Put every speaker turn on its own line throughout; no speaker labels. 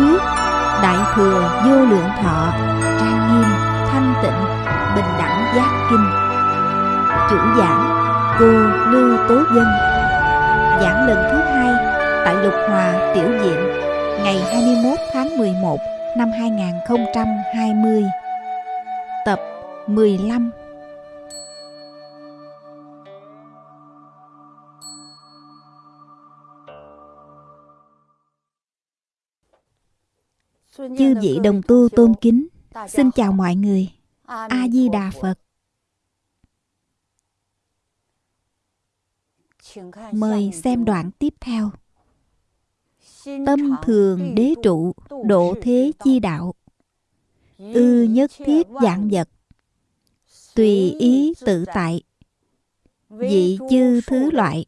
thuyết đại thừa vô lượng thọ, trang nghiêm, thanh tịnh, bình đẳng giác kinh. Chủ giảng, cô lưu tố dân. Giảng lần thứ hai tại lục hòa tiểu diện ngày 21 tháng 11 năm 2020 tập 15 Chư vị đồng tu tôn kính Xin chào mọi người. A-di-đà Phật. Mời xem đoạn tiếp theo. Tâm thường đế trụ Độ thế chi đạo. Ư nhất thiết dạng vật. Tùy ý tự tại. Dị chư thứ loại.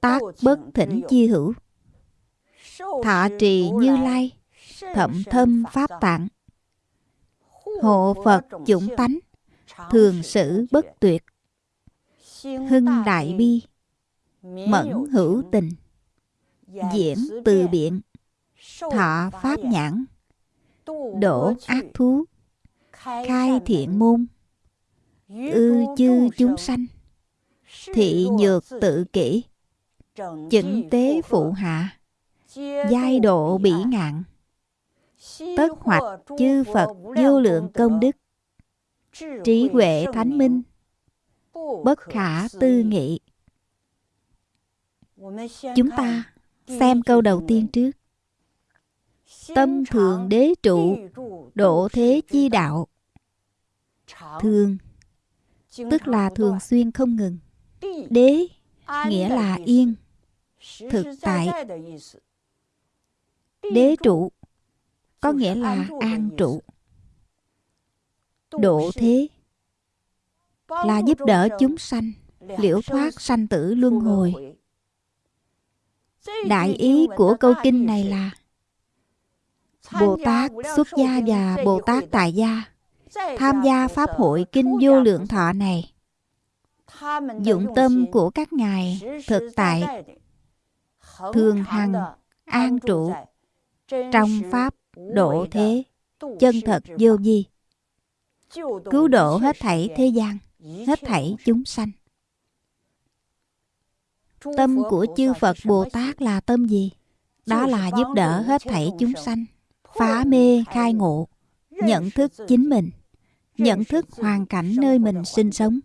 Tác bất thỉnh chi hữu. Thọ trì như lai thậm thâm pháp tạng. Hộ phật chủng tánh, thường sử bất tuyệt. Hưng đại bi, mẫn hữu tình. Diễn từ biện, thọ pháp nhãn. Đổ ác thú, khai thiện môn. Ư chư chúng sanh, thị nhược tự kỷ. Chỉnh tế phụ hạ, giai độ bỉ ngạn tất hoạch, chư Phật, vô lượng công đức. Trí huệ thánh minh. Bất khả tư nghị. Chúng ta xem câu đầu tiên trước. Tâm thường đế trụ, độ thế chi đạo. Thường, tức là thường xuyên không ngừng. Đế, nghĩa là yên. Thực tại. Đế trụ có nghĩa là an trụ. độ thế là giúp đỡ chúng sanh liễu thoát sanh tử luân hồi. đại ý của câu kinh này là bồ tát xuất gia và bồ tát tại gia tham gia pháp hội kinh vô lượng thọ này. Dụng tâm của các ngài thực tại thường hằng an trụ trong pháp độ thế. chân thật vô vi. Cứu độ hết thảy thế gian hết thảy chúng sanh. tâm của chư phật bồ tát là tâm gì? Đó là giúp đỡ hết thảy chúng sanh. phá mê khai ngộ nhận thức chính mình nhận thức hoàn cảnh nơi mình sinh sống.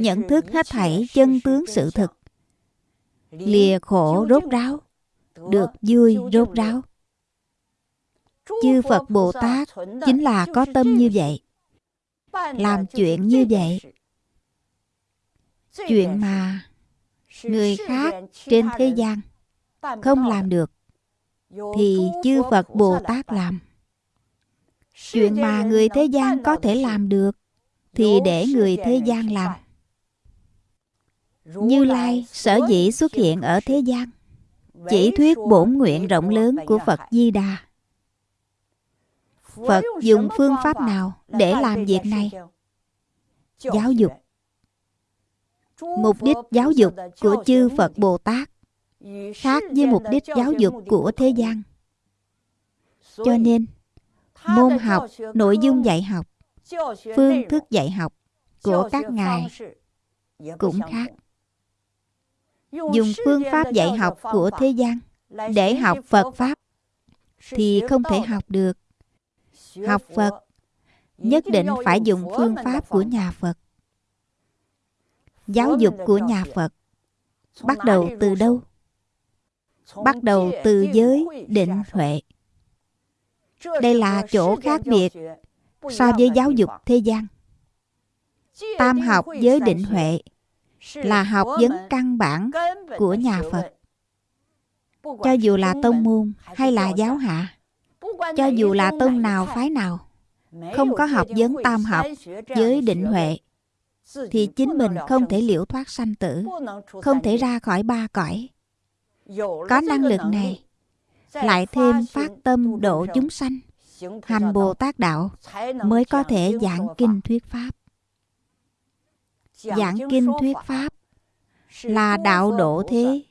Nhận thức hết thảy chân tướng sự thực. lìa khổ rốt ráo được vui rốt ráo chư phật bồ tát chính là có tâm như vậy. làm chuyện như vậy. chuyện mà người khác trên thế gian không làm được thì chư phật bồ tát làm. chuyện mà người thế gian có thể làm được thì để người thế gian làm. như lai sở dĩ xuất hiện ở thế gian chỉ thuyết bổn nguyện rộng lớn của phật di đà Phật dùng phương pháp nào để làm việc này? Giáo dục Mục đích giáo dục của chư Phật Bồ Tát khác với mục đích giáo dục của thế gian. Cho nên, môn học, nội dung dạy học, phương thức dạy học của các ngài cũng khác. Dùng phương pháp dạy học của thế gian để học Phật Pháp thì không thể học được học Phật nhất định phải dùng phương pháp của nhà Phật. Giáo dục của nhà Phật bắt đầu từ đâu? Bắt đầu từ giới định huệ. Đây là chỗ khác biệt so với giáo dục thế gian. Tam học giới định huệ là học vấn căn bản của nhà Phật. Cho dù là tông môn hay là giáo hạ, cho dù là tông nào phái nào không có học vấn tam học với định huệ thì chính mình không thể liễu thoát sanh tử không thể ra khỏi ba cõi. Có năng lực này lại thêm phát tâm độ chúng sanh hành bồ tát đạo mới có thể giảng kinh thuyết pháp. Giảng kinh thuyết pháp là đạo độ thế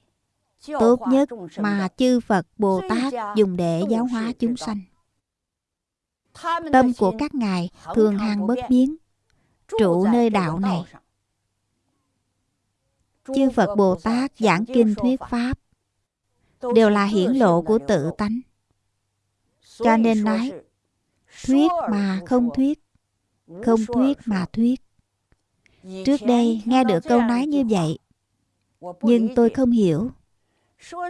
tốt nhất mà chư Phật Bồ Tát dùng để giáo hóa chúng sanh. Tâm của các ngài thường hằng bất biến, trụ nơi đạo này. Chư Phật Bồ Tát giảng kinh thuyết Pháp đều là hiển lộ của tự tánh. Cho nên nói, thuyết mà không thuyết, không thuyết mà thuyết. Trước đây nghe được câu nói như vậy, nhưng tôi không hiểu.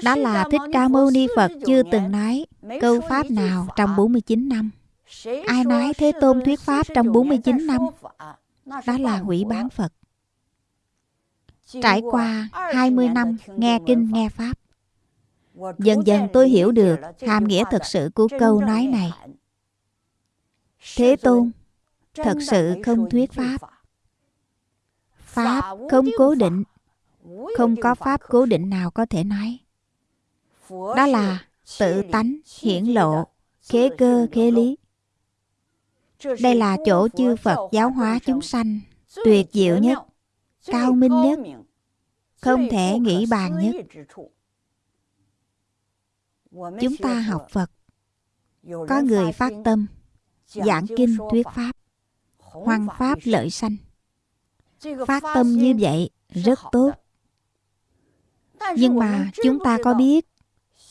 Đó là Thích Ca Mâu Ni Phật chưa từng nói câu Pháp nào trong 49 năm. Ai nói Thế Tôn thuyết Pháp trong 49 năm? Đó là hủy bán Phật. Trải qua 20 năm nghe kinh nghe Pháp, dần dần tôi hiểu được hàm nghĩa thật sự của câu nói này. Thế Tôn thật sự không thuyết Pháp. Pháp không cố định, không có Pháp cố định nào có thể nói. Đó là tự tánh, hiển lộ, khế cơ, khế lý. Đây là chỗ chư Phật giáo hóa chúng sanh tuyệt diệu nhất, cao minh nhất, không thể nghĩ bàn nhất. Chúng ta học Phật, có người phát tâm, giảng kinh thuyết Pháp, hoằng Pháp lợi sanh. Phát tâm như vậy rất tốt. Nhưng mà chúng ta có biết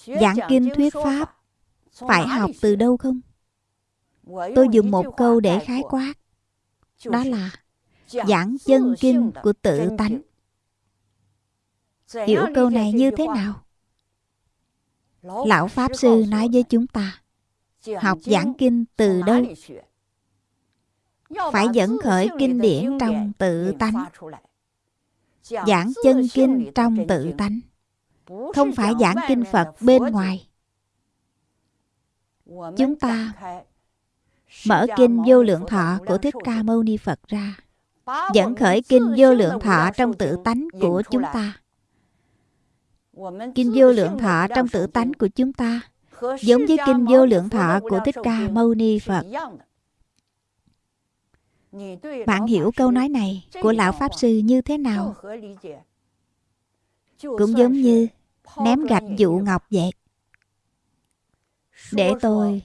giảng kinh thuyết Pháp phải học từ đâu không? Tôi dùng một câu để khái quát. Đó là giảng chân kinh của tự tánh. Hiểu câu này như thế nào? Lão Pháp Sư nói với chúng ta Học giảng kinh từ đâu? Phải dẫn khởi kinh điển trong tự tánh Giảng chân kinh trong tự tánh Không phải giảng kinh Phật bên ngoài. Chúng ta mở kinh vô lượng thọ của Thích Ca Mâu Ni Phật ra. Dẫn khởi kinh vô lượng thọ trong tự tánh của chúng ta. Kinh vô lượng thọ trong tự tánh của chúng ta. Giống với kinh vô lượng thọ của Thích Ca Mâu Ni Phật. Bạn hiểu câu nói này của Lão Pháp Sư như thế nào? Cũng giống như ném gạch dụ ngọc vậy. Để tôi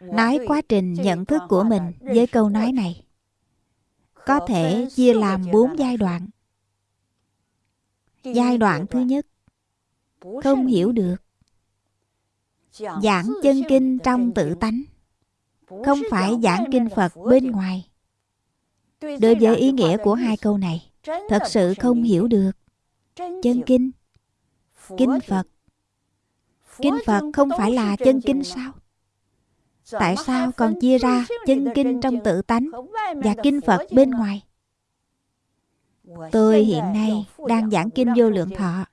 nói quá trình nhận thức của mình với câu nói này. Có thể chia làm bốn giai đoạn. Giai đoạn thứ nhất không hiểu được. Giảng chân kinh trong tự tánh. Không phải giảng kinh phật bên ngoài. đối với ý nghĩa của hai câu này thật sự không hiểu được. Chân kinh kinh phật. kinh phật không phải là chân kinh sao? Tại sao còn chia ra chân kinh trong tự tánh và kinh phật bên ngoài? Tôi hiện nay đang giảng kinh vô lượng thọ.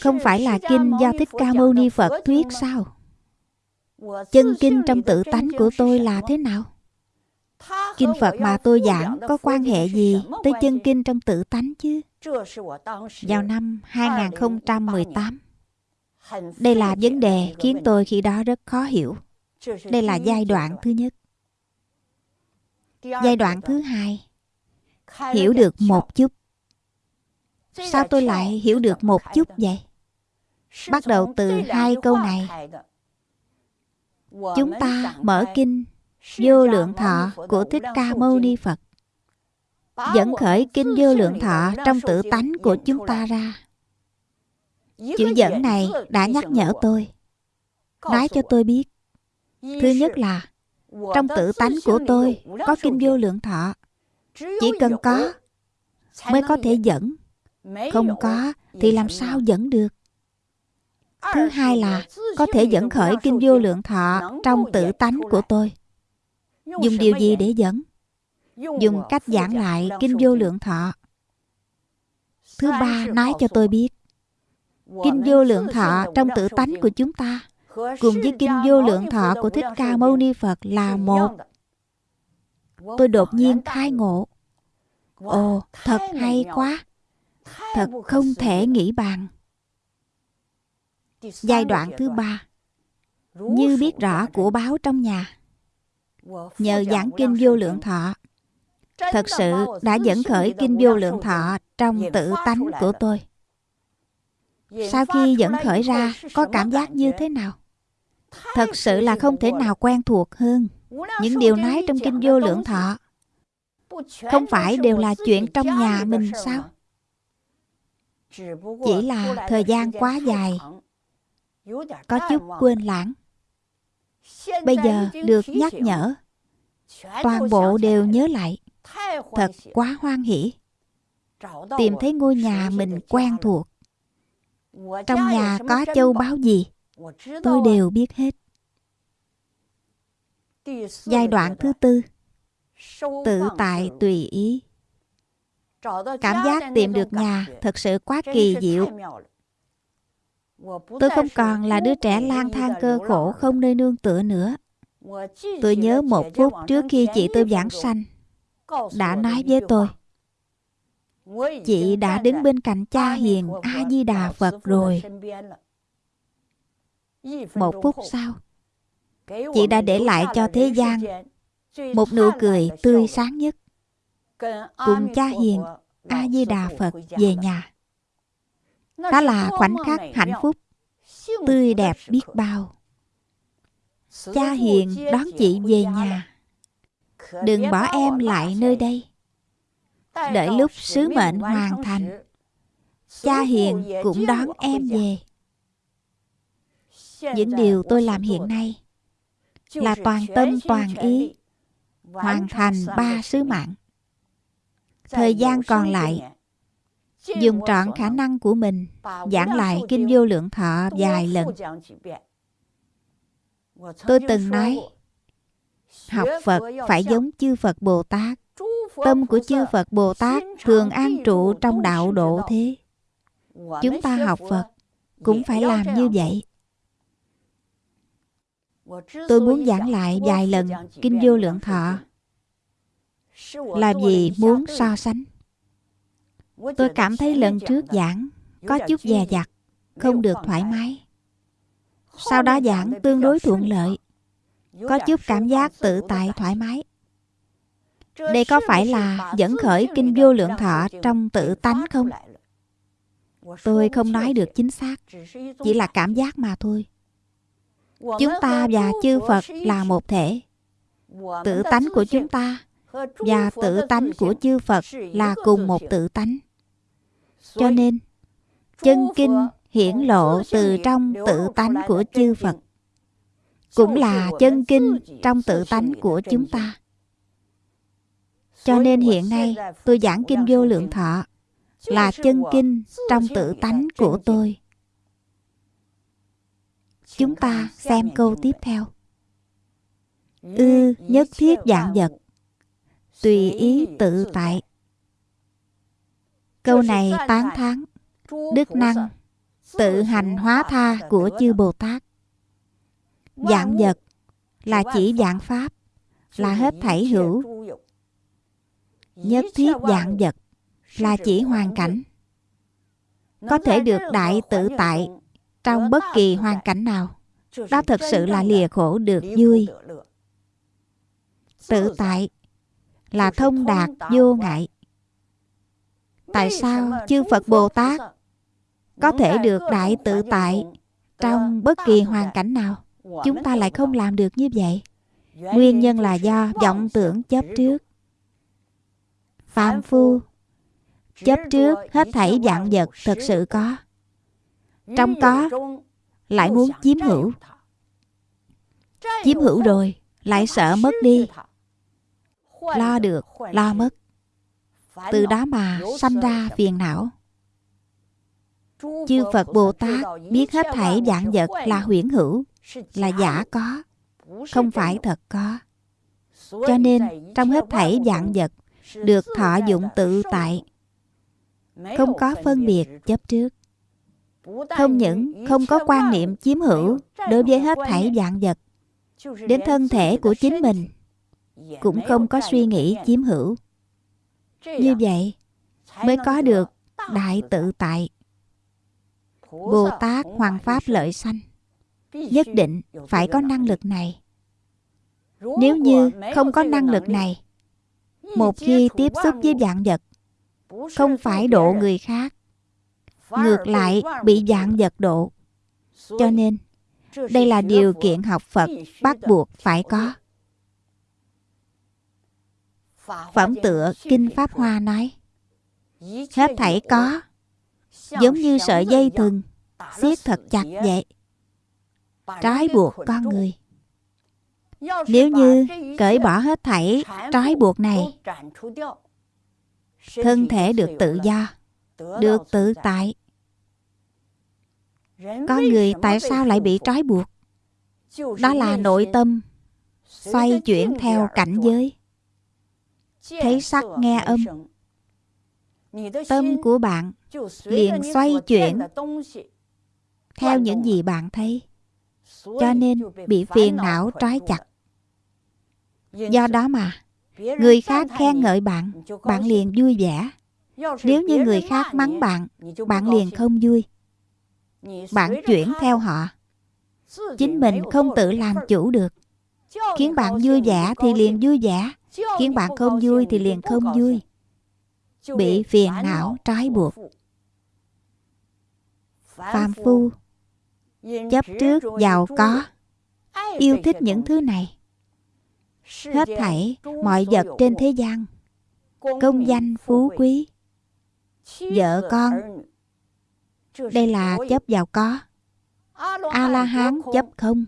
Không phải là kinh do Thích Ca Mâu Ni Phật thuyết sao? Chân kinh trong tự tánh của tôi là thế nào? Kinh Phật mà tôi giảng có quan hệ gì tới chân kinh trong tự tánh chứ? Vào năm 2018, đây là vấn đề khiến tôi khi đó rất khó hiểu. Đây là giai đoạn thứ nhất. Giai đoạn thứ hai, hiểu được một chút Sao tôi lại hiểu được một chút vậy? Bắt đầu từ hai câu này. Chúng ta mở kinh Vô Lượng Thọ của Thích Ca Mâu Ni Phật. Dẫn khởi kinh Vô Lượng Thọ trong tự tánh của chúng ta ra. Chữ dẫn này đã nhắc nhở tôi. Nói cho tôi biết. Thứ nhất là, trong tự tánh của tôi có kinh vô lượng thọ. Chỉ cần có, mới có thể dẫn không có thì làm sao dẫn được thứ hai là, có thể dẫn khởi kinh vô lượng thọ trong tự tánh của tôi dùng điều gì để dẫn dùng cách giảng lại kinh vô lượng thọ. Thứ ba nói cho tôi biết kinh vô lượng thọ trong tự tánh của chúng ta cùng với kinh vô lượng thọ của thích ca mâu ni phật là một. tôi đột nhiên khai ngộ. Ồ thật hay quá. Thật không thể nghĩ bàn. Giai đoạn thứ ba. Như biết rõ của báo trong nhà nhờ giảng kinh vô lượng thọ thật sự đã dẫn khởi kinh vô lượng thọ trong tự tánh của tôi. Sau khi dẫn khởi ra có cảm giác như thế nào? Thật sự là không thể nào quen thuộc hơn. Những điều nói trong kinh vô lượng thọ không phải đều là chuyện trong nhà mình sao? chỉ là thời gian quá dài. có chút quên lãng. Bây giờ được nhắc nhở toàn bộ đều nhớ lại thật quá hoan hỷ. Tìm thấy ngôi nhà mình quen thuộc. Trong nhà có châu báu gì? Tôi đều biết hết. Giai đoạn thứ tư. Tự tại tùy ý. Cảm giác tìm được nhà thật sự quá kỳ diệu. Tôi không còn là đứa trẻ lang thang cơ khổ không nơi nương tựa nữa. Tôi nhớ một phút trước khi chị tôi giảng sanh đã nói với tôi. Chị đã đứng bên cạnh cha hiền a di đà phật rồi. một phút sau chị đã để lại cho thế gian một nụ cười tươi sáng nhất. Cùng cha hiền a di đà phật về nhà. Đó là khoảnh khắc hạnh phúc tươi đẹp biết bao. Cha hiền đón chị về nhà đừng bỏ em lại nơi đây. Đợi lúc sứ mệnh hoàn thành cha hiền cũng đón em về. Những điều tôi làm hiện nay là toàn tâm toàn ý hoàn thành ba sứ mạng. Thời gian còn lại dùng trọn khả năng của mình giảng lại kinh vô lượng thọ vài lần. tôi từng nói học phật phải giống chư phật bồ tát. Tâm của chư phật bồ tát thường an trụ trong đạo độ thế. Chúng ta học phật cũng phải làm như vậy. Tôi muốn giảng lại vài lần kinh vô lượng thọ. Là vì muốn so sánh. Tôi cảm thấy lần trước giảng có chút dè dặt không được thoải mái. Sau đó giảng tương đối thuận lợi có chút cảm giác tự tại thoải mái. đây có phải là dẫn khởi kinh vô lượng thọ trong tự tánh không? tôi không nói được chính xác chỉ là cảm giác mà thôi. chúng ta và chư phật là một thể. tự tánh của chúng ta và tự tánh của chư phật là cùng một tự tánh. Cho nên chân kinh hiển lộ từ trong tự tánh của chư phật cũng là chân kinh trong tự tánh của chúng ta. Cho nên hiện nay tôi giảng kinh vô lượng thọ là chân kinh trong tự tánh của tôi. Chúng ta xem câu tiếp theo. Ư nhất thiết dạng vật, tùy ý tự tại. Câu này tán thán, đức năng tự hành hóa tha của chư bồ tát dạng vật là chỉ dạng pháp là hết thảy hữu. nhất thiết dạng vật là chỉ hoàn cảnh. có thể được đại tự tại trong bất kỳ hoàn cảnh nào. Đó thật sự là lìa khổ được vui. tự tại là thông đạt vô ngại. Tại sao chư phật bồ tát có thể được đại tự tại trong bất kỳ hoàn cảnh nào chúng ta lại không làm được như vậy. Nguyên nhân là do vọng tưởng chấp trước. Phạm phu Chấp trước hết thảy dạng vật thật sự có. Trong có Lại muốn chiếm hữu. Chiếm hữu rồi Lại sợ mất đi. Lo được, lo mất. Từ đó mà sanh ra phiền não. Chư Phật Bồ Tát biết hết thảy dạng vật là huyễn hữu Là giả có Không phải thật có. Cho nên trong hết thảy dạng vật được thọ dụng tự tại không có phân biệt chấp trước. Không những không có quan niệm chiếm hữu đối với hết thảy dạng vật đến thân thể của chính mình cũng không có suy nghĩ chiếm hữu. Như vậy mới có được đại tự tại. Bồ tát hoàng pháp lợi sanh nhất định phải có năng lực này nếu như không có năng lực này một khi tiếp xúc với dạng vật không phải độ người khác ngược lại bị dạng vật độ. Cho nên, đây là điều kiện học Phật bắt buộc phải có. Phẩm tựa Kinh Pháp Hoa nói Hết thảy có Giống như sợi dây thừng siết thật chặt vậy Trói buộc con người. Nếu như cởi bỏ hết thảy trói buộc này Thân thể được tự do Được tự tại. Con người tại sao lại bị trói buộc? Đó là nội tâm Xoay chuyển theo cảnh giới. thấy sắc nghe âm. tâm của bạn liền xoay chuyển theo những gì bạn thấy cho nên bị phiền não trói chặt. Do đó mà, người khác khen ngợi bạn bạn liền vui vẻ. Nếu như người khác mắng bạn bạn liền không vui. Bạn chuyển theo họ. Chính mình không tự làm chủ được. Khiến bạn vui vẻ thì liền vui vẻ. Khiến bạn không vui thì liền không vui. Bị phiền não trói buộc. Phàm phu chấp trước giàu có. yêu thích những thứ này. Hết thảy mọi vật trên thế gian. công danh phú quý. Vợ con. đây là chấp giàu có. A la hán chấp không.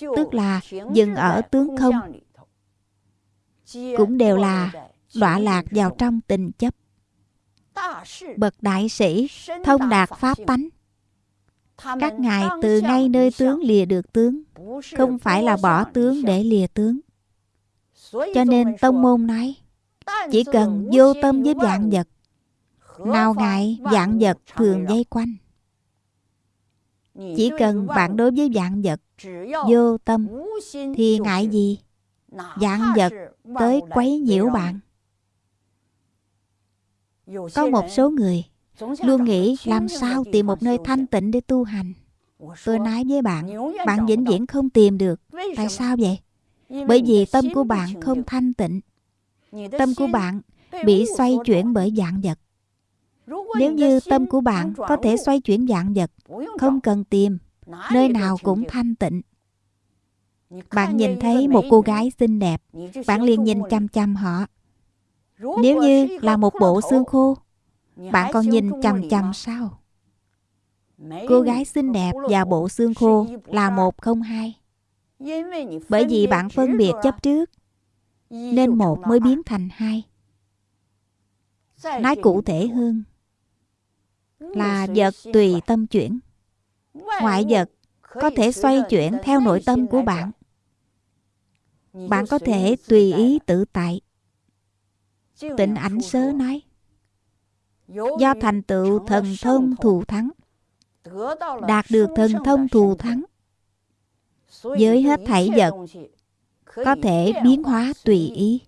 Tức là dừng ở tướng không. cũng đều là đọa lạc vào trong tình chấp. Bậc đại sĩ thông đạt pháp tánh các ngài từ ngay nơi tướng lìa được tướng không phải là bỏ tướng để lìa tướng. Cho nên tông môn nói chỉ cần vô tâm với dạng vật nào ngại dạng vật thường dây quanh. Chỉ cần bạn đối với dạng vật vô tâm thì ngại gì? Dạng vật tới quấy nhiễu bạn. Có một số người luôn nghĩ làm sao tìm một nơi thanh tịnh để tu hành. Tôi nói với bạn bạn vĩnh viễn không tìm được. Tại sao vậy? Bởi vì tâm của bạn không thanh tịnh. Tâm của bạn bị xoay chuyển bởi dạng vật. Nếu như tâm của bạn có thể xoay chuyển dạng vật, không cần tìm, nơi nào cũng thanh tịnh. Bạn nhìn thấy một cô gái xinh đẹp. Bạn liền nhìn chăm chăm họ. Nếu như là một bộ xương khô bạn còn nhìn chăm chăm sao? Cô gái xinh đẹp và bộ xương khô là một không hai. Bởi vì bạn phân biệt chấp trước nên một mới biến thành hai. Nói cụ thể hơn là vật tùy tâm chuyển. Ngoại vật có thể xoay chuyển theo nội tâm của bạn. Bạn có thể tùy ý tự tại. Tịnh ảnh sớ nói do thành tựu thần thông thù thắng, đạt được thần thông thù thắng. Với hết thảy vật có thể biến hóa tùy ý.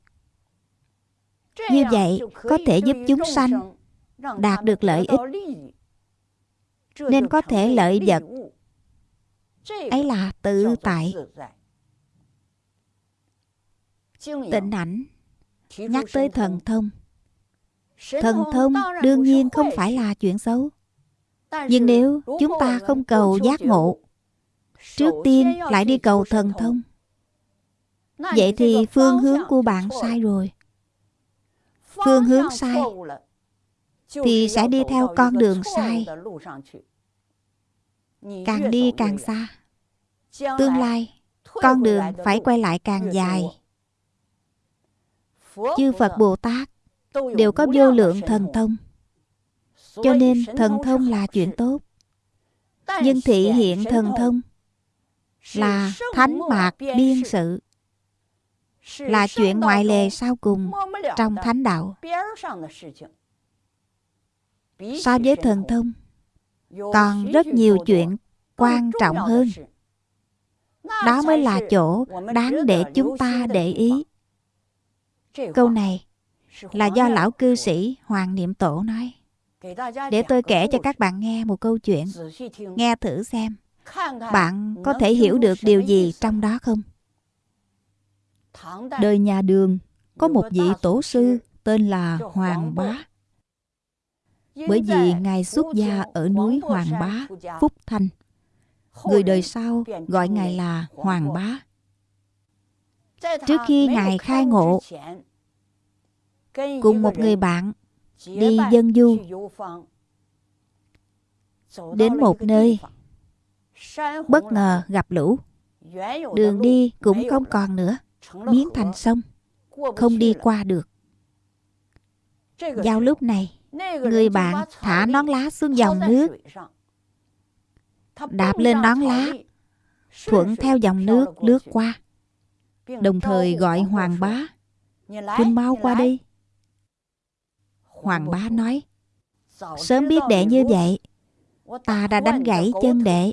Như vậy có thể giúp chúng sanh đạt được lợi ích. Nên có thể lợi vật ấy là tự tại. Tịnh ảnh nhắc tới thần thông thần thông đương nhiên không phải là chuyện xấu. Nhưng nếu chúng ta không cầu giác ngộ trước tiên lại đi cầu thần thông. Vậy thì phương hướng của bạn sai rồi. Phương hướng sai thì sẽ đi theo con đường sai. càng đi càng xa. Tương lai con đường phải quay lại càng dài. Chư phật bồ tát đều có vô lượng thần thông. cho nên thần thông là chuyện tốt. Nhưng thị hiện thần thông là thánh mạc biên sự. là chuyện ngoại lề sau cùng trong thánh đạo. so với thần thông còn rất nhiều chuyện quan trọng hơn. đó mới là chỗ đáng để chúng ta để ý. câu này là do lão cư sĩ hoàng niệm tổ nói để tôi kể cho các bạn nghe một câu chuyện nghe thử xem bạn có thể hiểu được điều gì trong đó không đời nhà đường có một vị tổ sư tên là hoàng bá Bởi vì Ngài xuất gia ở núi Hoàng Bá, Phúc Thanh. Người đời sau gọi Ngài là Hoàng Bá. Trước khi Ngài khai ngộ, cùng một người bạn đi dân du. đến một nơi bất ngờ gặp lũ. đường đi cũng không còn nữa biến thành sông không đi qua được. Vào lúc này người bạn thả nón lá xuống dòng nước. đạp lên nón lá thuận theo dòng nước lướt qua. Đồng thời gọi hoàng bá huynh mau qua đi hoàng bá nói, sớm biết đệ như vậy, ta đã đánh gãy chân đệ.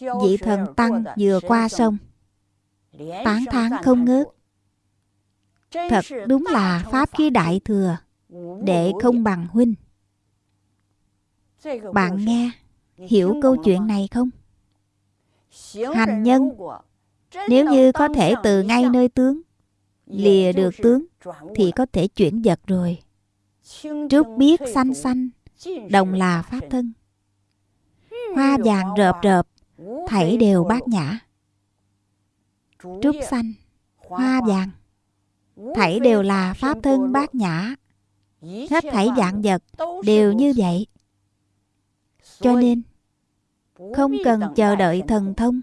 Vị thần tăng vừa qua sông. Tán thán không ngớt. Thật đúng là pháp khí đại thừa, đệ không bằng huynh. Bạn nghe, hiểu câu chuyện này không? Hành nhân, nếu như có thể từ ngay nơi tướng lìa được tướng thì có thể chuyển vật rồi. Trước biết xanh xanh đồng là pháp thân. Hoa vàng rợp rợp thảy đều bát nhã. Trúc xanh hoa vàng thảy đều là pháp thân bát nhã. Hết thảy dạng vật đều như vậy. Cho nên không cần chờ đợi thần thông.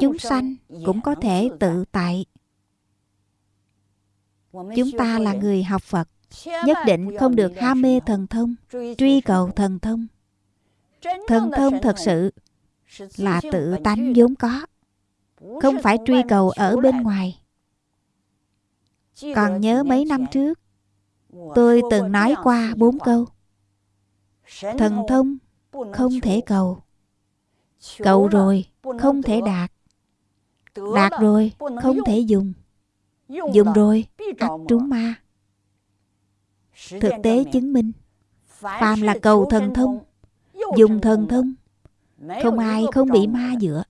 Chúng sanh cũng có thể tự tại chúng ta là người học phật nhất định không được ham mê thần thông truy cầu thần thông. Thần thông thật sự là tự tánh vốn có không phải truy cầu ở bên ngoài. Còn nhớ mấy năm trước tôi từng nói qua bốn câu. Thần thông không thể cầu. Cầu rồi không thể đạt. Đạt rồi không thể dùng dùng rồi ắt trúng ma. Thực tế chứng minh phàm là cầu thần thông dùng thần thông. Không ai không bị ma dựa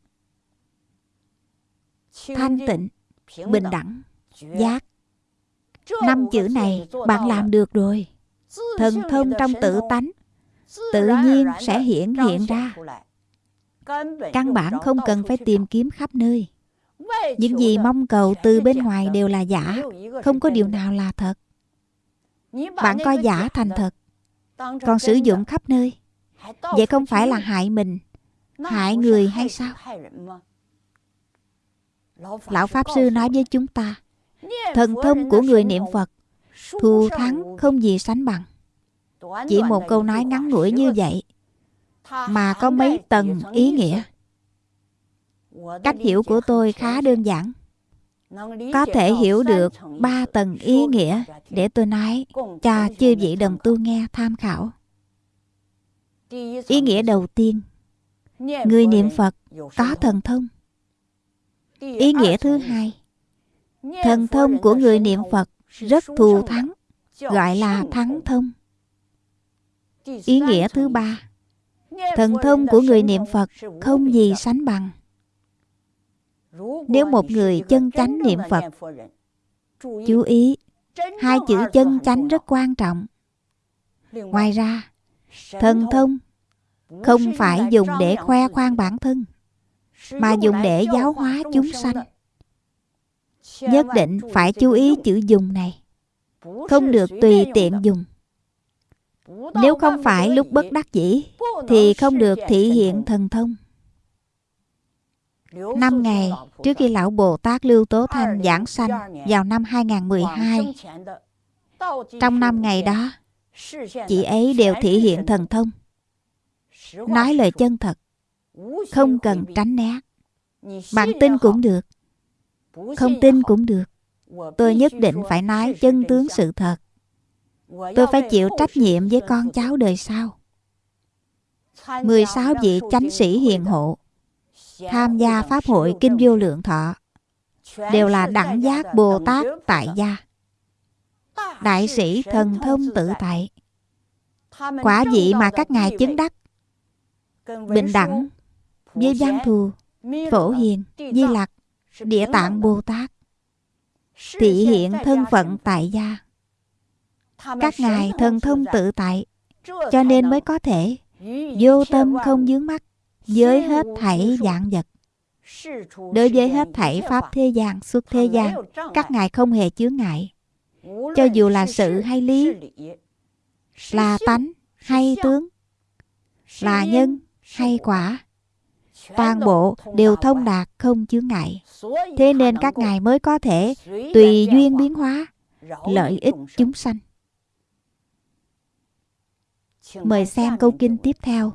thanh tịnh bình đẳng giác. Năm chữ này bạn làm được rồi. thần thông trong tự tánh tự nhiên sẽ hiển hiện ra. căn bản không cần phải tìm kiếm khắp nơi những gì mong cầu từ bên ngoài đều là giả. Không có điều nào là thật. Bạn coi giả thành thật. Còn sử dụng khắp nơi. Vậy không phải là hại mình. Hại người hay sao? Lão pháp sư nói với chúng ta, thần thông của người niệm phật thù thắng không gì sánh bằng. Chỉ một câu nói ngắn ngủi như vậy mà có mấy tầng ý nghĩa cách hiểu của tôi khá đơn giản. có thể hiểu được ba tầng ý nghĩa để tôi nói cho chư vị đồng tu nghe tham khảo. Ý nghĩa đầu tiên người niệm phật có thần thông. Ý nghĩa thứ hai thần thông của người niệm phật rất thù thắng gọi là thắng thông. Ý nghĩa thứ ba thần thông của người niệm phật không gì sánh bằng nếu một người chân chánh niệm phật, chú ý, hai chữ chân chánh rất quan trọng. Ngoài ra, thần thông không phải dùng để khoe khoang bản thân, mà dùng để giáo hóa chúng sanh. Nhất định phải chú ý chữ dùng này, không được tùy tiện dùng. Nếu không phải lúc bất đắc dĩ, thì không được thị hiện thần thông. Năm ngày trước khi Lão Bồ Tát Lưu Tố Thanh giảng sanh vào năm 2012. Trong năm ngày đó, chị ấy đều thể hiện thần thông. Nói lời chân thật, không cần tránh né. Bạn tin cũng được, không tin cũng được. Tôi nhất định phải nói chân tướng sự thật. Tôi phải chịu trách nhiệm với con cháu đời sau. 16 vị chánh sĩ hiền hộ tham gia Pháp hội Kinh Vô Lượng Thọ đều là đẳng giác Bồ Tát tại gia. Đại sĩ thần thông tự tại. Quả vị mà các ngài chứng đắc. Bình đẳng với Văn Thù, Phổ Hiền, Di Lặc, Địa Tạng Bồ Tát. Thị hiện thân phận tại gia. Các ngài thần thông tự tại, cho nên mới có thể vô tâm không dướng mắt với hết thảy dạng vật. Đối với hết thảy Pháp thế gian, xuất thế gian, các ngài không hề chướng ngại. Cho dù là sự hay lý, là tánh hay tướng, là nhân hay quả, toàn bộ đều thông đạt không chướng ngại. Thế nên các ngài mới có thể tùy duyên biến hóa, lợi ích chúng sanh. Mời xem câu kinh tiếp theo.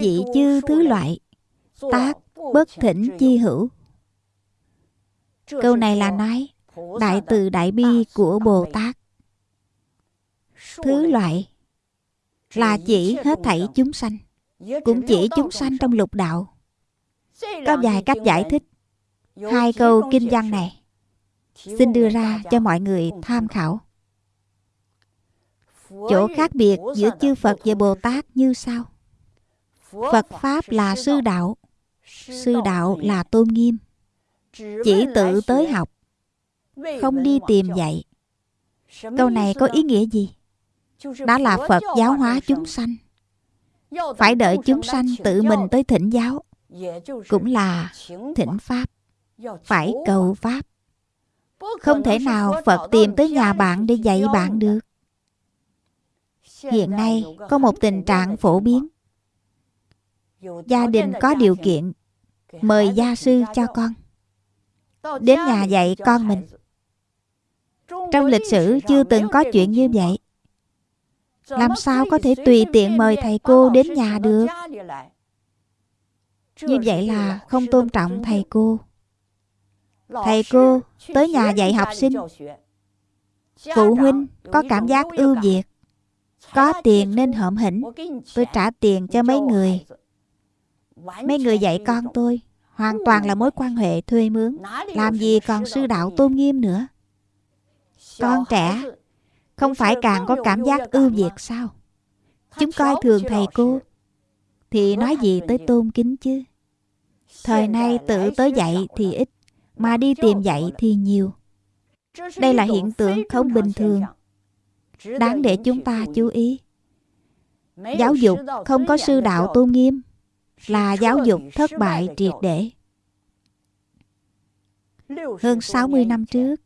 Dị chư thứ loại, tác bất thỉnh chi hữu. Câu này là nói đại từ đại bi của Bồ Tát. Thứ loại là chỉ hết thảy chúng sanh, cũng chỉ chúng sanh trong lục đạo. Có vài cách giải thích hai câu kinh văn này xin đưa ra cho mọi người tham khảo. Chỗ khác biệt giữa chư Phật và Bồ Tát như sau. Phật Pháp là sư đạo, sư đạo là tôn nghiêm. Chỉ tự tới học, không đi tìm dạy. Câu này có ý nghĩa gì? Đó là Phật giáo hóa chúng sanh. Phải đợi chúng sanh tự mình tới thỉnh giáo, cũng là thỉnh Pháp, phải cầu Pháp. Không thể nào Phật tìm tới nhà bạn để dạy bạn được. Hiện nay có một tình trạng phổ biến. Gia đình có điều kiện mời gia sư cho con. Đến nhà dạy con mình. Trong lịch sử chưa từng có chuyện như vậy. Làm sao có thể tùy tiện mời thầy cô đến nhà được? Như vậy là không tôn trọng thầy cô. Thầy cô tới nhà dạy học sinh. Phụ huynh có cảm giác ưu việt. Có tiền nên hợm hỉnh Tôi trả tiền cho mấy người Mấy người dạy con tôi Hoàn toàn là mối quan hệ thuê mướn Làm gì còn sư đạo tôn nghiêm nữa. Con trẻ Không phải càng có cảm giác ưu việt sao? Chúng coi thường thầy cô Thì nói gì tới tôn kính chứ? Thời nay tự tới dạy thì ít Mà đi tìm dạy thì nhiều. Đây là hiện tượng không bình thường. đáng để chúng ta chú ý. Giáo dục không có sư đạo tôn nghiêm là giáo dục thất bại triệt để. Hơn 60 năm trước,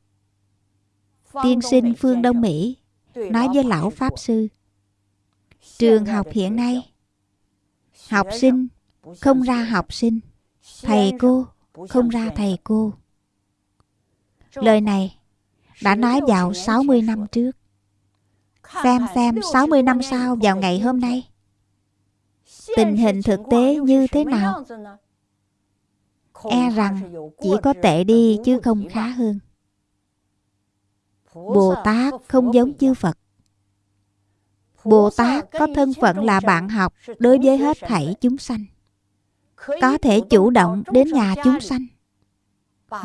tiên sinh phương Đông Mỹ nói với lão Pháp Sư Trường học hiện nay, học sinh không ra học sinh, thầy cô không ra thầy cô. Lời này đã nói vào 60 năm trước. Xem xem 60 năm sau vào ngày hôm nay Tình hình thực tế như thế nào? E rằng chỉ có tệ đi chứ không khá hơn. Bồ Tát không giống chư Phật. Bồ Tát có thân phận là bạn học đối với hết thảy chúng sanh, Có thể chủ động đến nhà chúng sanh,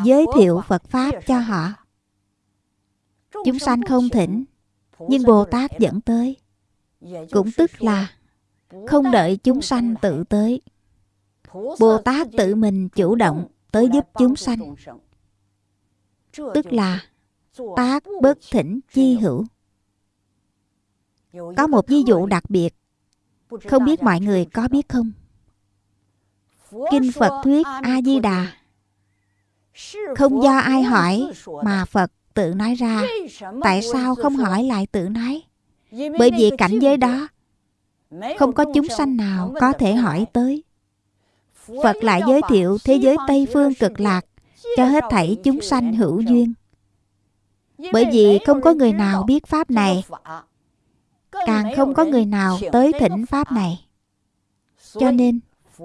Giới thiệu Phật Pháp cho họ. Chúng sanh không thỉnh, nhưng Bồ Tát dẫn tới. Cũng tức là không đợi chúng sanh tự tới. Bồ Tát tự mình chủ động Tới giúp chúng sanh. Tức là Tác bất thỉnh chi hữu. Có một ví dụ đặc biệt. Không biết mọi người có biết không? Kinh Phật thuyết A-di-đà. Không do ai hỏi Mà Phật tự nói ra. Tại sao không hỏi lại tự nói? Bởi vì cảnh giới đó không có chúng sanh nào có thể hỏi tới. Phật lại giới thiệu thế giới Tây Phương cực lạc Cho hết thảy chúng sanh hữu duyên. Bởi vì không có người nào biết Pháp này. Càng không có người nào tới thỉnh Pháp này. Cho nên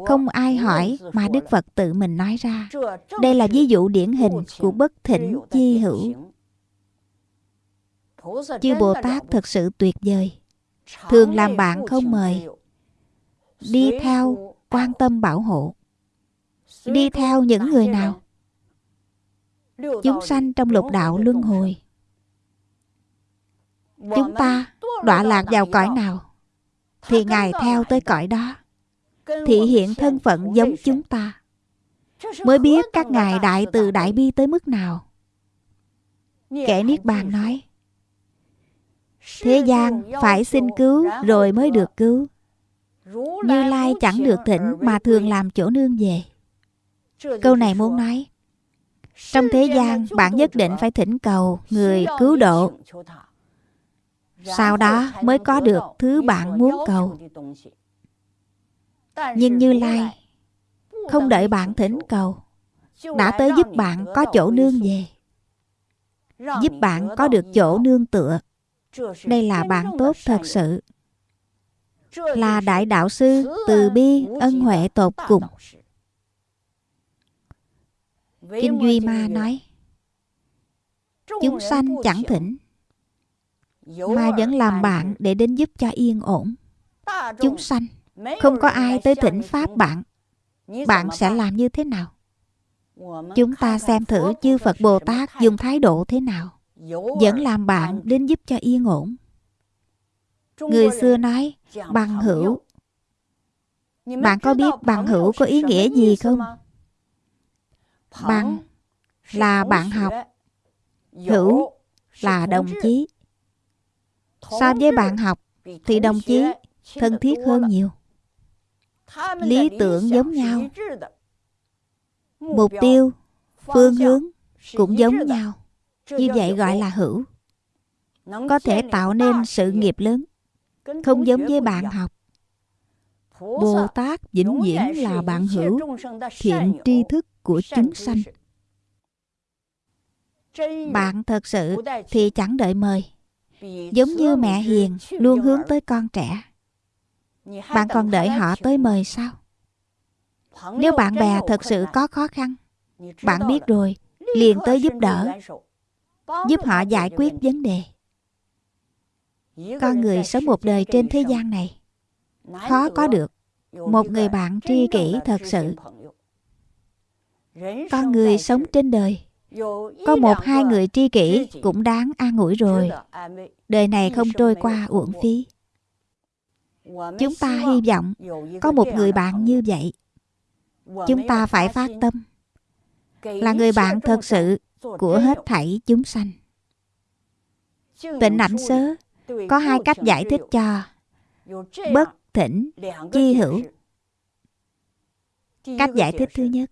không ai hỏi mà Đức Phật tự mình nói ra. Đây là ví dụ điển hình của bất thỉnh chi hữu. Chư Bồ Tát thật sự tuyệt vời Thường làm bạn không mời. Đi theo quan tâm bảo hộ. Đi theo những người nào? Chúng sanh trong lục đạo luân hồi. Chúng ta đọa lạc vào cõi nào? Thì Ngài theo tới cõi đó. Thị hiện thân phận giống chúng ta. Mới biết các Ngài đại từ đại bi tới mức nào. Kẻ Niết Bàn nói Thế gian phải xin cứu rồi mới được cứu. Như Lai chẳng được thỉnh mà thường làm chỗ nương về. Câu này muốn nói, trong thế gian bạn nhất định phải thỉnh cầu người cứu độ sau đó mới có được thứ bạn muốn cầu nhưng như lai không đợi bạn thỉnh cầu, đã tới giúp bạn có chỗ nương về giúp bạn có được chỗ nương tựa đây là bạn tốt thật sự. Là đại đạo sư từ bi ân huệ tột cùng. kinh duy ma nói chúng sanh chẳng thỉnh mà vẫn làm bạn để đến giúp cho yên ổn. Chúng sanh không có ai tới thỉnh pháp bạn. Bạn sẽ làm như thế nào? Chúng ta xem thử chư phật bồ tát dùng thái độ thế nào vẫn làm bạn đến giúp cho yên ổn. Người xưa nói, bằng hữu. Bạn có biết bằng hữu có ý nghĩa gì không? Bằng là bạn học. Hữu là đồng chí. So với bạn học thì đồng chí thân thiết hơn nhiều. Lý tưởng giống nhau. Mục tiêu, phương hướng cũng giống nhau như vậy gọi là hữu. Có thể tạo nên sự nghiệp lớn không giống với bạn học. Bồ tát vĩnh viễn là bạn hữu thiện tri thức của chúng sanh. bạn thật sự thì chẳng đợi mời. Giống như mẹ hiền luôn hướng tới con trẻ. Bạn còn đợi họ tới mời sao? Nếu bạn bè thật sự có khó khăn bạn biết rồi liền tới giúp đỡ giúp họ giải quyết vấn đề. Con người sống một đời trên thế gian này, khó có được một người bạn tri kỷ thật sự. Con người sống trên đời, có một hai người tri kỷ cũng đáng an ủi rồi. Đời này không trôi qua uổng phí. Chúng ta hy vọng có một người bạn như vậy. Chúng ta phải phát tâm là người bạn thật sự của hết thảy chúng sanh. Tịnh ảnh sớ có hai cách giải thích cho. Bất thỉnh chi hữu. cách giải thích thứ nhất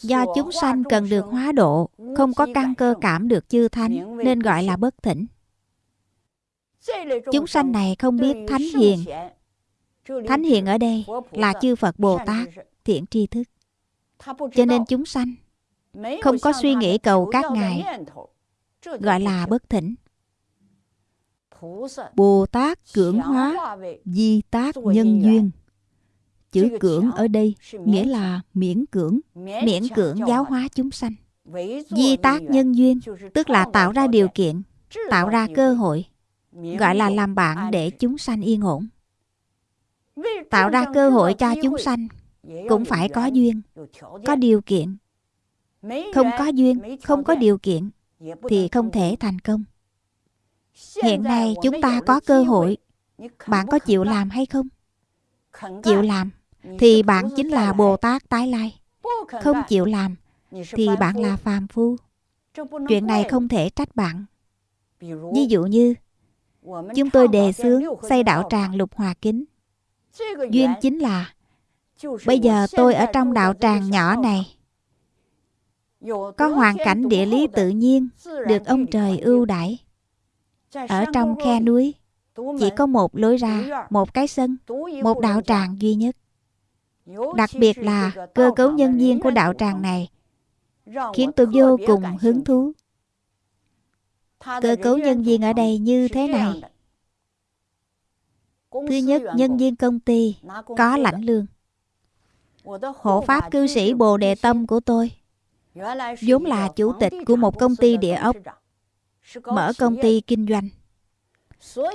do chúng sanh cần được hóa độ không có căn cơ cảm được chư thánh nên gọi là bất thỉnh. Chúng sanh này không biết thánh hiền. thánh hiền ở đây là chư phật bồ tát thiện tri thức. Cho nên chúng sanh không có suy nghĩ cầu các ngài. gọi là bất thỉnh. Bồ tát cưỡng hóa di tác nhân duyên. Chữ cưỡng ở đây nghĩa là miễn cưỡng miễn cưỡng giáo hóa chúng sanh. Di tác nhân duyên tức là tạo ra điều kiện tạo ra cơ hội gọi là làm bạn để chúng sanh yên ổn. Tạo ra cơ hội cho chúng sanh cũng phải có duyên có điều kiện không có duyên không có điều kiện thì không thể thành công. Hiện nay chúng ta có cơ hội. bạn có chịu làm hay không? Chịu làm. Thì bạn chính là bồ tát tái lai. Không chịu làm thì bạn là phàm phu. Chuyện này không thể trách bạn. Ví dụ như chúng tôi đề xướng xây đạo tràng lục hòa kính. Duyên chính là bây giờ tôi ở trong đạo tràng nhỏ này có hoàn cảnh địa lý tự nhiên được ông trời ưu đãi. Ở trong khe núi chỉ có một lối ra một cái sân một đạo tràng. duy nhất. Đặc biệt là cơ cấu nhân viên của đạo tràng này khiến tôi vô cùng hứng thú. Cơ cấu nhân viên ở đây như thế này. thứ nhất nhân viên công ty có lãnh lương. Hộ pháp cư sĩ bồ đề tâm của tôi vốn là chủ tịch của một công ty địa ốc, mở công ty kinh doanh.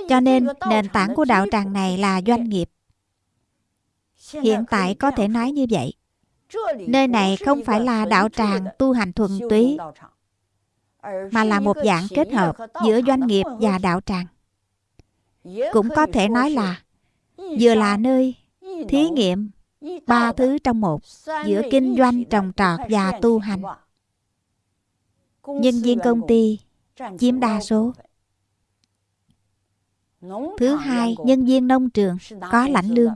Cho nên nền tảng của đạo tràng này là doanh nghiệp. Hiện tại có thể nói như vậy. Nơi này không phải là đạo tràng tu hành thuần túy, mà là một dạng kết hợp giữa doanh nghiệp và đạo tràng. Cũng có thể nói là vừa là nơi thí nghiệm ba thứ trong một giữa kinh doanh trồng trọt và tu hành nhân viên công ty chiếm đa số Thứ hai, nhân viên nông trường có lãnh lương.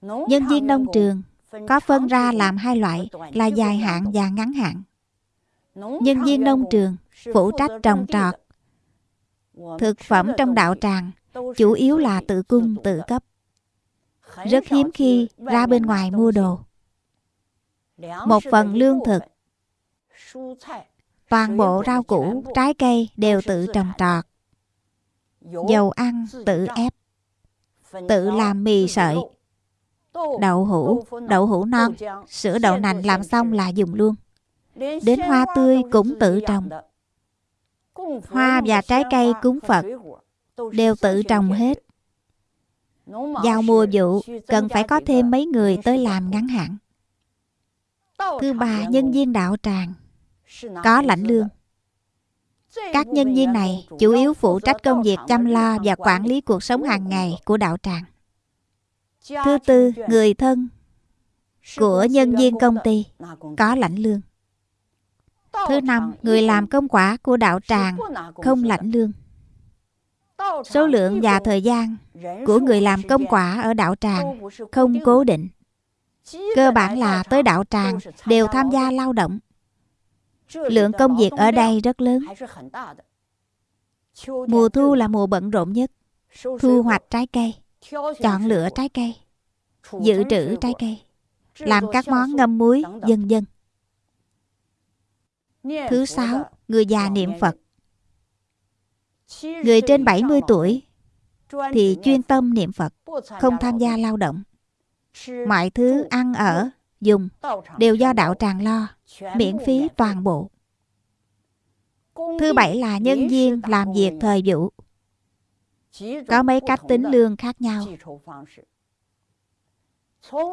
Nhân viên nông trường có phân ra làm hai loại là dài hạn và ngắn hạn. Nhân viên nông trường phụ trách trồng trọt. Thực phẩm trong đạo tràng chủ yếu là tự cung tự cấp. Rất hiếm khi ra bên ngoài mua đồ. Một phần lương thực, toàn bộ rau củ, trái cây đều tự trồng trọt. Dầu ăn tự ép, tự làm mì sợi, đậu hũ, đậu hũ non, sữa đậu nành làm xong là dùng luôn. Đến hoa tươi cũng tự trồng. Hoa và trái cây cúng Phật đều tự trồng hết. Vào mùa vụ cần phải có thêm mấy người tới làm ngắn hạn. Thứ ba, nhân viên đạo tràng có lãnh lương. Các nhân viên này chủ yếu phụ trách công việc chăm lo và quản lý cuộc sống hàng ngày của đạo tràng. Thứ tư, người thân của nhân viên công ty có lãnh lương. Thứ năm, người làm công quả của đạo tràng không lãnh lương. Số lượng và thời gian của người làm công quả ở đạo tràng không cố định. Cơ bản là tới đạo tràng đều tham gia lao động. Lượng công việc ở đây rất lớn. Mùa thu là mùa bận rộn nhất. Thu hoạch trái cây, chọn lựa trái cây, dự trữ trái cây, làm các món ngâm muối, dân dân. Thứ sáu, người già niệm Phật. Người trên 70 tuổi thì chuyên tâm niệm Phật, không tham gia lao động. Mọi thứ ăn ở, dùng đều do đạo tràng lo, miễn phí toàn bộ. Thứ bảy là nhân viên làm việc thời vụ. Có mấy cách tính lương khác nhau.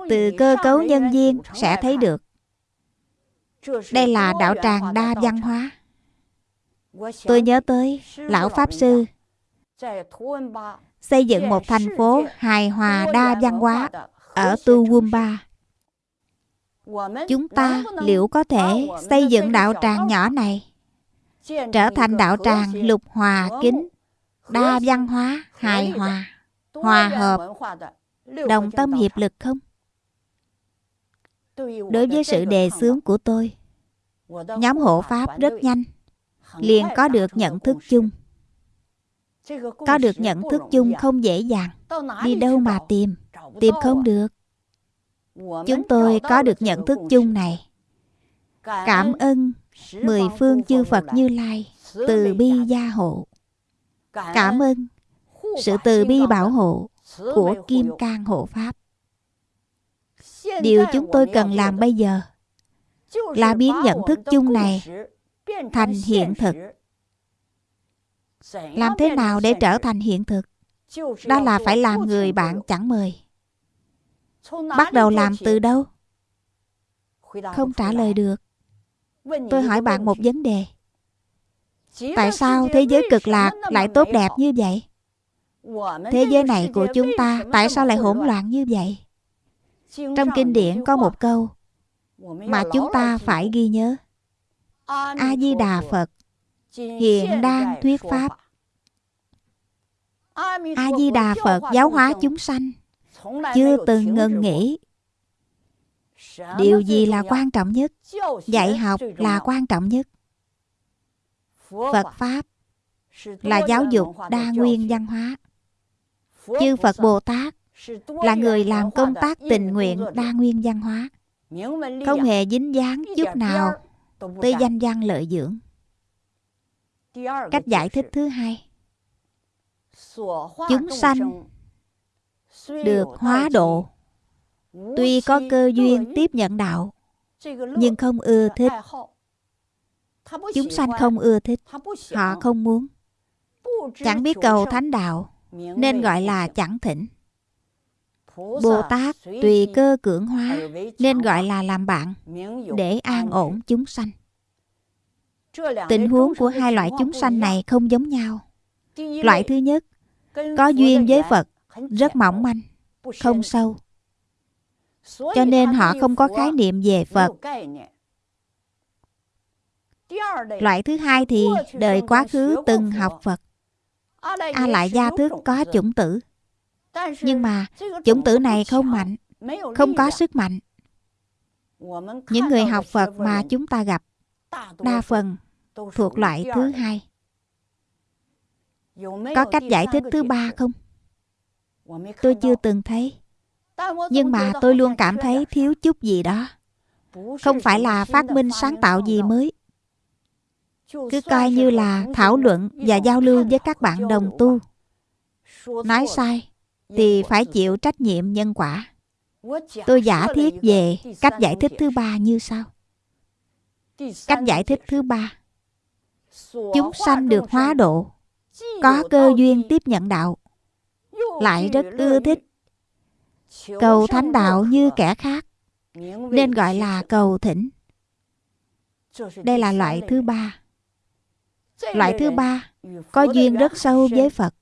Từ cơ cấu nhân viên sẽ thấy được. Đây là đạo tràng đa văn hóa. Tôi nhớ tới Lão Pháp Sư xây dựng một thành phố hài hòa đa văn hóa ở Tu Wumba. Chúng ta liệu có thể xây dựng đạo tràng nhỏ này trở thành đạo tràng lục hòa kính, đa văn hóa, hài hòa, hòa hợp, đồng tâm hiệp lực không? Đối với sự đề xướng của tôi, nhóm hộ Pháp rất nhanh, liền có được nhận thức chung. Có được nhận thức chung không dễ dàng, đi đâu mà tìm, tìm không được. Chúng tôi có được nhận thức chung này. Cảm ơn mười phương chư Phật Như Lai từ bi gia hộ. Cảm ơn sự từ bi bảo hộ của Kim Cang Hộ Pháp. Điều chúng tôi cần làm bây giờ là biến nhận thức chung này thành hiện thực. Làm thế nào để trở thành hiện thực? Đó là phải làm người bạn chẳng mời. Bắt đầu làm từ đâu? Không trả lời được. Tôi hỏi bạn một vấn đề. Tại sao thế giới cực lạc lại tốt đẹp như vậy? Thế giới này của chúng ta tại sao lại hỗn loạn như vậy? Trong kinh điển có một câu mà chúng ta phải ghi nhớ. A-di-đà Phật hiện đang thuyết pháp. A-di-đà Phật giáo hóa chúng sanh chưa từng ngừng nghỉ. Điều gì là quan trọng nhất? Dạy học là quan trọng nhất. Phật Pháp là giáo dục đa nguyên văn hóa. Chư Phật Bồ Tát là người làm công tác tình nguyện đa nguyên văn hóa. Không hề dính dáng chút nào tới danh văn lợi dưỡng. Cách giải thích thứ hai. Chúng sanh được hóa độ. Tuy có cơ duyên tiếp nhận đạo Nhưng không ưa thích. Chúng sanh không ưa thích Họ không muốn. Chẳng biết cầu thánh đạo Nên gọi là chẳng thỉnh Bồ Tát tùy cơ cưỡng hóa Nên gọi là làm bạn Để an ổn chúng sanh. Tình huống của hai loại chúng sanh này không giống nhau. Loại thứ nhất Có duyên với Phật Rất mỏng manh Không sâu. Cho nên họ không có khái niệm về Phật. Loại thứ hai thì đời quá khứ từng học Phật. A lại gia thức có chủng tử Nhưng mà chủng tử này không mạnh Không có sức mạnh. Những người học Phật mà chúng ta gặp Đa phần thuộc loại thứ hai. Có cách giải thích thứ ba không? Tôi chưa từng thấy. Nhưng mà tôi luôn cảm thấy thiếu chút gì đó. Không phải là phát minh sáng tạo gì mới. cứ coi như là thảo luận và giao lưu với các bạn đồng tu. nói sai thì phải chịu trách nhiệm nhân quả. Tôi giả thiết về cách giải thích thứ ba như sau. Cách giải thích thứ ba. Chúng sanh được hóa độ có cơ duyên tiếp nhận đạo lại rất ưa thích cầu thánh đạo như kẻ khác nên gọi là cầu thỉnh. Đây là loại thứ ba. Loại thứ ba có duyên rất sâu với Phật.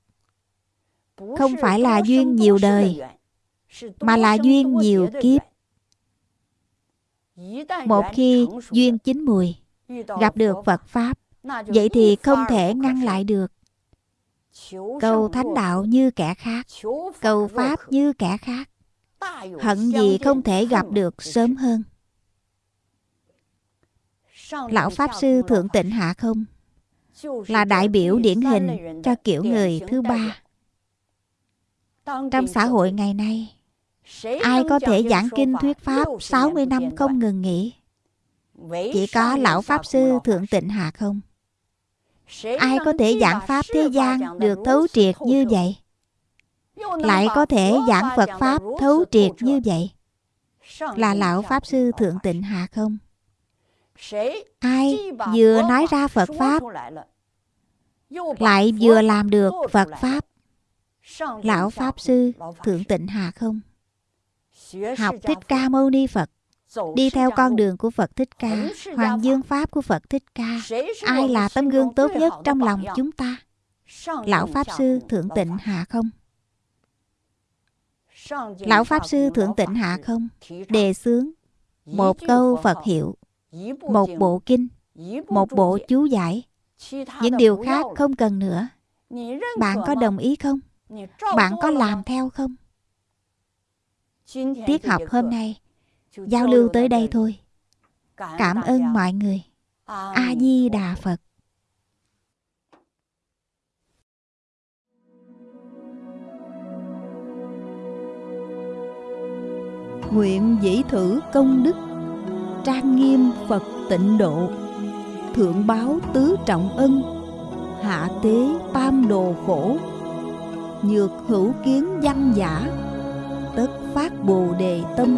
Không phải là duyên nhiều đời, mà là duyên nhiều kiếp. Một khi duyên chín mùi, gặp được Phật Pháp, vậy thì không thể ngăn lại được. Cầu thánh đạo như kẻ khác, cầu Pháp như kẻ khác. Hận gì không thể gặp được sớm hơn. Lão Pháp Sư Thượng Tịnh Hạ Không là đại biểu điển hình cho kiểu người thứ ba. Trong xã hội ngày nay, ai có thể giảng kinh thuyết pháp 60 năm không ngừng nghỉ? Chỉ có lão Pháp Sư Thượng Tịnh Hạ không? Ai có thể giảng Pháp thế gian được thấu triệt như vậy? Lại có thể giảng Phật Pháp thấu triệt như vậy? Là lão Pháp Sư Thượng Tịnh Hạ không? Ai vừa nói ra Phật Pháp Lại vừa làm được Phật Pháp Lão Pháp Sư Thượng Tịnh Hà không? Học Thích Ca Mâu Ni Phật. Đi theo con đường của Phật Thích Ca Hoàng Dương Pháp của Phật Thích Ca. Ai là tấm gương tốt nhất trong lòng chúng ta? Lão Pháp Sư Thượng Tịnh Hạ không? Lão Pháp Sư Thượng Tịnh Hạ không? Đề xướng Một câu Phật hiệu một bộ kinh một bộ chú giải. Những điều khác không cần nữa. Bạn có đồng ý không bạn có làm theo không? Tiết học hôm nay giao lưu tới đây thôi. Cảm ơn mọi người. A di đà phật. Nguyện dĩ thử công đức trang nghiêm Phật tịnh độ Thượng báo tứ trọng ân Hạ tế tam đồ khổ Nhược hữu kiến văn giả, Tất phát bồ đề tâm,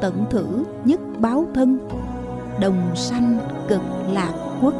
Tận thử nhất báo thân, Đồng sanh cực lạc quốc.